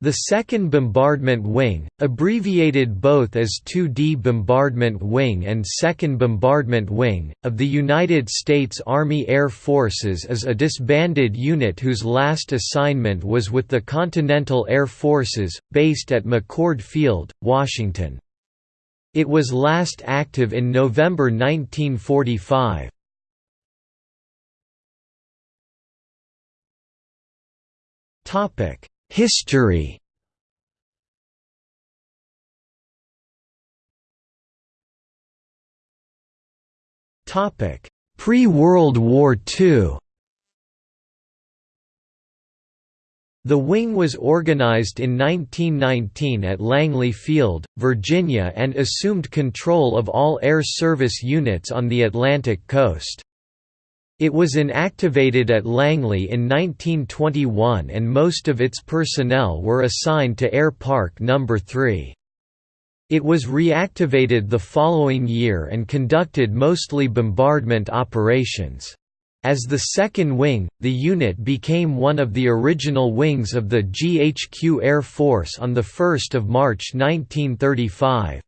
The 2nd Bombardment Wing, abbreviated both as 2D Bombardment Wing and 2nd Bombardment Wing, of the United States Army Air Forces is a disbanded unit whose last assignment was with the Continental Air Forces, based at McChord Field, Washington. It was last active in November 1945. History. Pre-World War II The wing was organized in 1919 at Langley Field, Virginia and assumed control of all air service units on the Atlantic coast. It was inactivated at Langley in 1921 and most of its personnel were assigned to Air Park No. 3. It was reactivated the following year and conducted mostly bombardment operations. As the second wing, the unit became one of the original wings of the GHQ Air Force on 1 March 1935.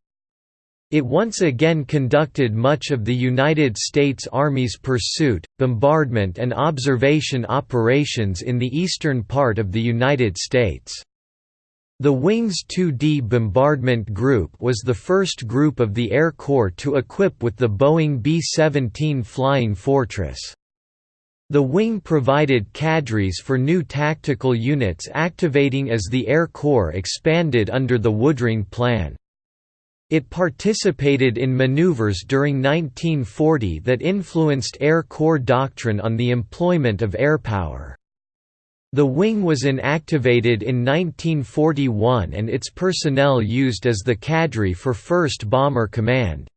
It once again conducted much of the United States Army's pursuit, bombardment and observation operations in the eastern part of the United States. The Wing's 2D Bombardment Group was the first group of the Air Corps to equip with the Boeing B-17 Flying Fortress. The wing provided cadres for new tactical units activating as the Air Corps expanded under the Woodring Plan. It participated in maneuvers during 1940 that influenced Air Corps doctrine on the employment of airpower. The wing was inactivated in 1941 and its personnel used as the cadre for 1st Bomber Command.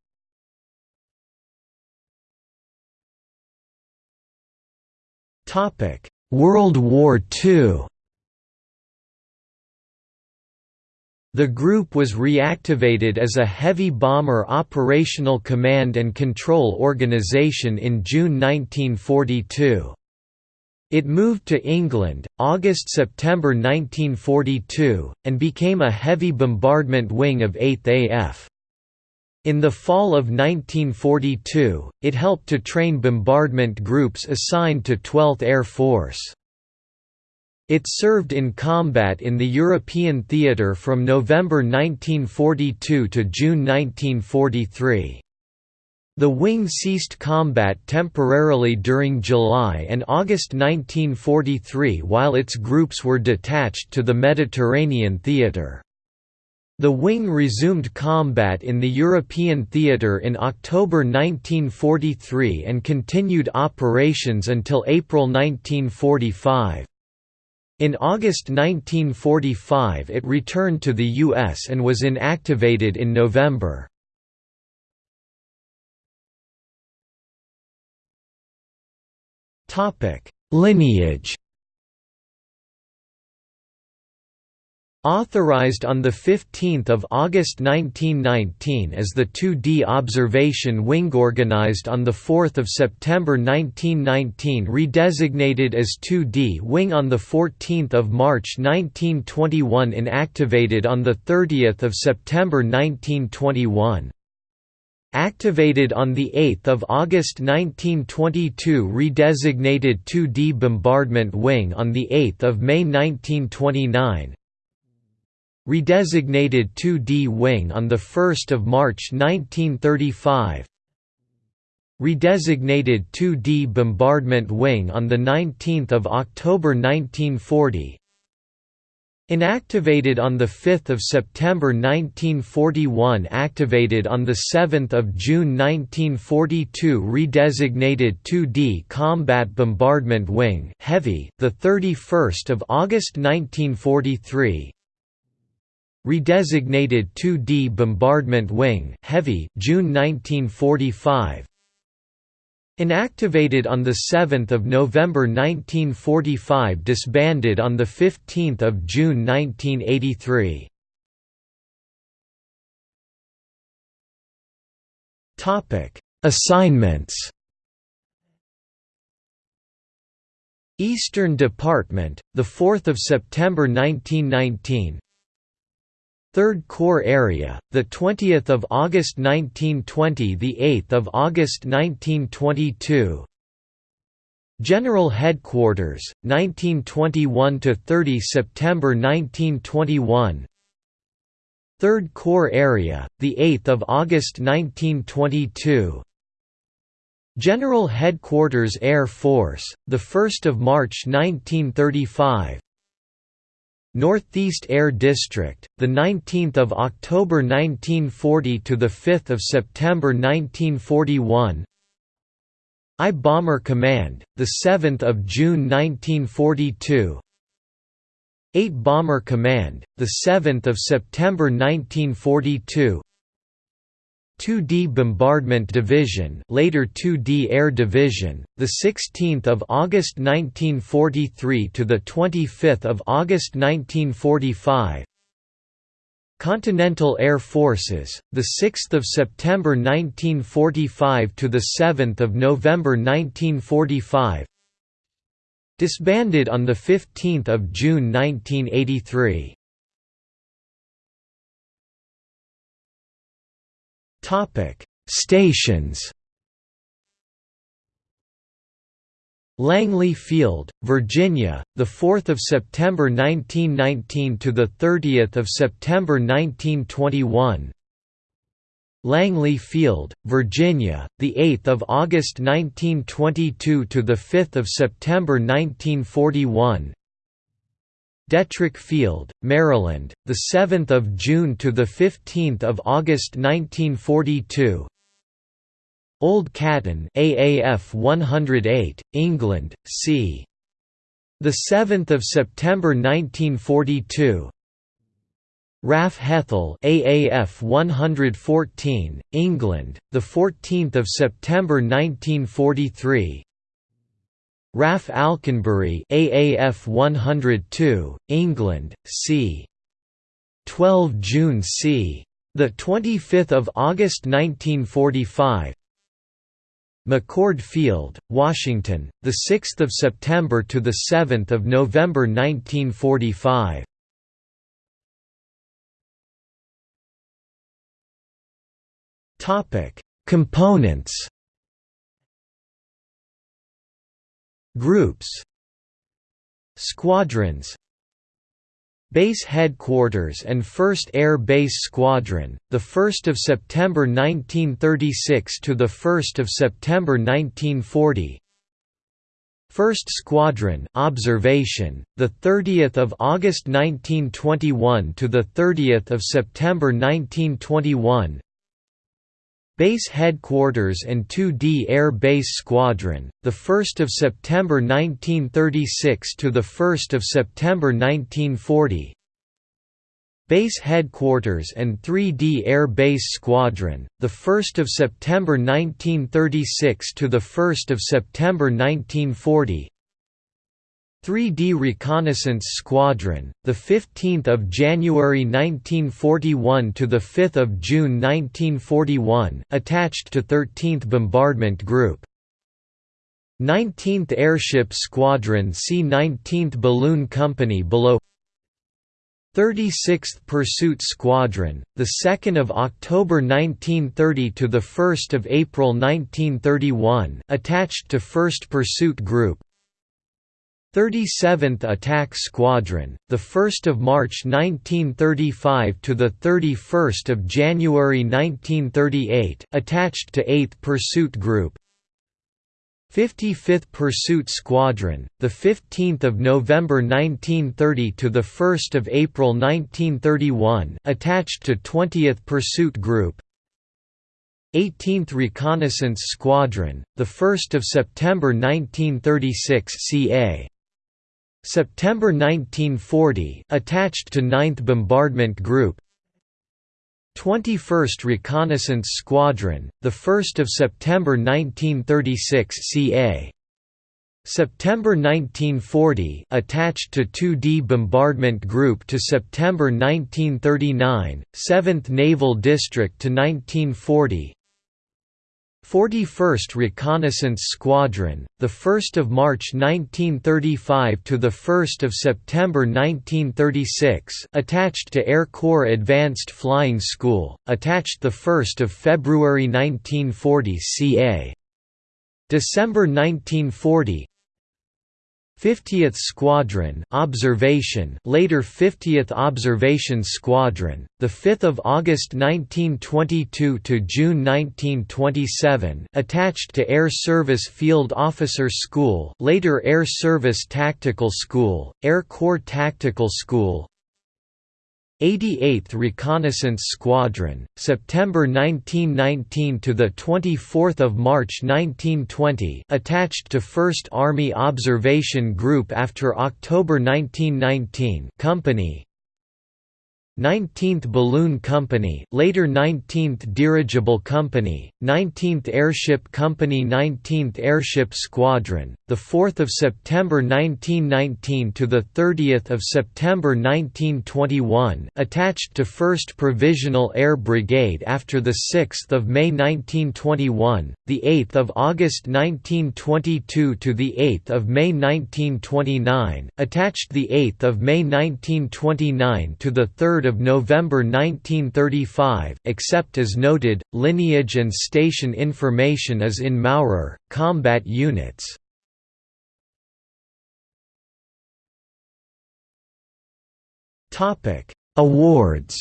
World War II The group was reactivated as a heavy bomber operational command and control organization in June 1942. It moved to England, August–September 1942, and became a heavy bombardment wing of 8th AF. In the fall of 1942, it helped to train bombardment groups assigned to 12th Air Force. It served in combat in the European theatre from November 1942 to June 1943. The wing ceased combat temporarily during July and August 1943 while its groups were detached to the Mediterranean theatre. The wing resumed combat in the European theatre in October 1943 and continued operations until April 1945. In August 1945 it returned to the U.S. and was inactivated in November. Lineage Authorized on 15 August 1919 as the 2D Observation Wing organized on 4 September 1919 redesignated as 2D Wing on 14 March 1921 inactivated on 30 September 1921. Activated on 8 August 1922 redesignated 2D Bombardment Wing on 8 May 1929 Redesignated 2D Wing on 1 March 1935 Redesignated 2D Bombardment Wing on 19 October 1940 Inactivated on 5 September 1941 Activated on 7 June 1942 Redesignated 2D Combat Bombardment Wing Heavy, 31 August 1943 Redesignated 2D Bombardment Wing Heavy June 1945 Inactivated on 7 November 1945 Disbanded on 15 June 1983 Assignments. Eastern Department, the 4th of September 1919. Third Corps Area, the 20th of August 1920, the 8th of August 1922. General Headquarters, 1921 to 30 September 1921. Third Corps Area, the 8th of August 1922. General Headquarters Air Force, the 1st of March 1935. Northeast Air District, the 19th of October 1940 to the 5th of September 1941. I Bomber Command, the 7th of June 1942. 8 Bomber Command, the 7th of September 1942. 2D Bombardment Division, later 2D Air Division, the 16th of August 1943 to the 25th of August 1945. Continental Air Forces, the 6th of September 1945 to the 7th of November 1945. Disbanded on the 15th of June 1983. Topic: Stations. Langley Field, Virginia, the 4th of September 1919 to the 30th of September 1921. Langley Field, Virginia, the 8th of August 1922 to the 5th of September 1941. Detrick Field, Maryland, the 7th of June to the 15th of August 1942. Old Catton, AAF 108, England, c. The 7th of September 1942. RAF Hethel, AAF 114, England, the 14th of September 1943. RAF Alconbury AAF 102, England, c. 12 June c. The 25th of August 1945. McChord Field, Washington, the 6th of September to the 7th of November 1945. Topic: Components Groups Squadrons Base Headquarters and 1st Air Base Squadron, the 1st of September 1936 to the 1st of September 1940. 1st Squadron observation, the 30th of August 1921 to the 30th of September 1921. Base Headquarters and 2D Air Base Squadron, the 1st of September 1936 to the 1st of September 1940. Base Headquarters and 3D Air Base Squadron, the 1st of September 1936 to the 1st of September 1940. 3D Reconnaissance Squadron, the 15th of January 1941 to the 5th of June 1941, attached to 13th Bombardment Group. 19th Airship Squadron C 19th Balloon Company below 36th Pursuit Squadron, the 2nd of October 1930 to the 1st of April 1931, attached to 1st Pursuit Group. 37th Attack Squadron, the 1st of March 1935 to the 31st of January 1938, attached to 8th Pursuit Group. 55th Pursuit Squadron, the 15th of November 1930 to the 1st of April 1931, attached to 20th Pursuit Group. 18th Reconnaissance Squadron, the 1st of September 1936 CA. September 1940 attached to 9th Bombardment Group 21st Reconnaissance Squadron, the 1st of September 1936 CA. September 1940 attached to 2D Bombardment Group to September 1939, 7th Naval District to 1940 41st Reconnaissance Squadron, the 1st of March 1935 to the 1st of September 1936, attached to Air Corps Advanced Flying School, attached the 1st of February 1940 ca. December 1940 50th Squadron Observation later 50th Observation Squadron the 5th of August 1922 to June 1927 attached to Air Service Field Officer School later Air Service Tactical School Air Corps Tactical School 88th Reconnaissance Squadron, September 1919 to the 24th of March 1920, attached to 1st Army Observation Group after October 1919, Company 19th Balloon Company, later 19th Dirigible Company, 19th Airship Company 19th Airship Squadron, the 4th of September 1919 to the 30th of September 1921, attached to 1st Provisional Air Brigade after the 6th of May 1921, the 8th of August 1922 to the 8th of May 1929, attached the 8th of May 1929 to the 3rd of November 1935 except as noted, lineage and station information is in Maurer, combat units. Awards.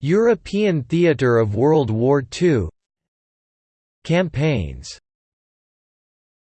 European Theatre of World War II Campaigns